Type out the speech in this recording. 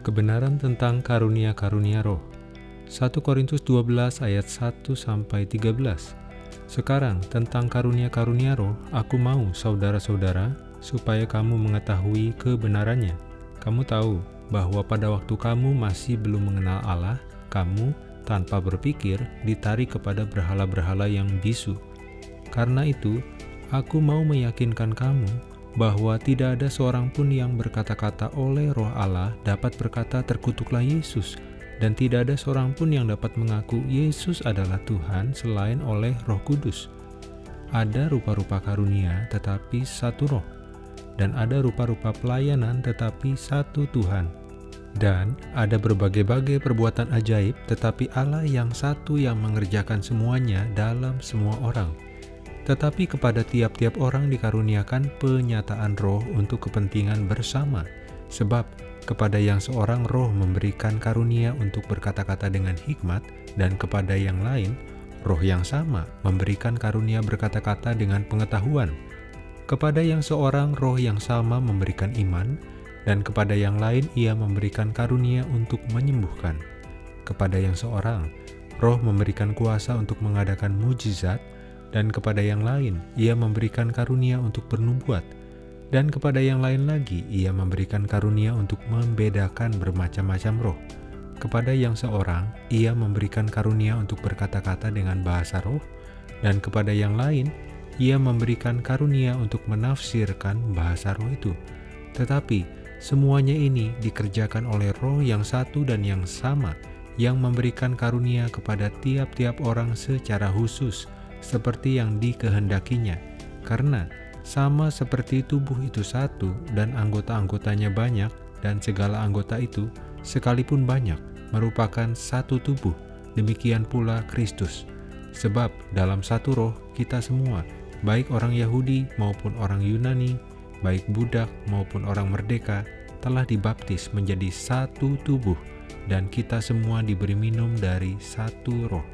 Kebenaran tentang karunia-karunia roh. 1 Korintus 12 ayat 1 sampai 13. Sekarang tentang karunia-karunia roh, aku mau saudara-saudara supaya kamu mengetahui kebenarannya. Kamu tahu bahwa pada waktu kamu masih belum mengenal Allah, kamu tanpa berpikir ditarik kepada berhala-berhala yang bisu. Karena itu, aku mau meyakinkan kamu bahwa tidak ada seorang pun yang berkata-kata oleh roh Allah dapat berkata terkutuklah Yesus, dan tidak ada seorang pun yang dapat mengaku Yesus adalah Tuhan selain oleh roh kudus. Ada rupa-rupa karunia tetapi satu roh, dan ada rupa-rupa pelayanan tetapi satu Tuhan. Dan ada berbagai-bagai perbuatan ajaib tetapi Allah yang satu yang mengerjakan semuanya dalam semua orang tetapi kepada tiap-tiap orang dikaruniakan penyataan roh untuk kepentingan bersama, sebab kepada yang seorang roh memberikan karunia untuk berkata-kata dengan hikmat, dan kepada yang lain, roh yang sama memberikan karunia berkata-kata dengan pengetahuan. Kepada yang seorang roh yang sama memberikan iman, dan kepada yang lain ia memberikan karunia untuk menyembuhkan. Kepada yang seorang, roh memberikan kuasa untuk mengadakan mujizat, dan kepada yang lain ia memberikan karunia untuk bernubuat, dan kepada yang lain lagi ia memberikan karunia untuk membedakan bermacam-macam roh. Kepada yang seorang ia memberikan karunia untuk berkata-kata dengan bahasa roh, dan kepada yang lain ia memberikan karunia untuk menafsirkan bahasa roh itu. Tetapi semuanya ini dikerjakan oleh roh yang satu dan yang sama, yang memberikan karunia kepada tiap-tiap orang secara khusus, seperti yang dikehendakinya, karena sama seperti tubuh itu satu dan anggota-anggotanya banyak, dan segala anggota itu, sekalipun banyak, merupakan satu tubuh, demikian pula Kristus. Sebab dalam satu roh kita semua, baik orang Yahudi maupun orang Yunani, baik budak maupun orang merdeka, telah dibaptis menjadi satu tubuh, dan kita semua diberi minum dari satu roh.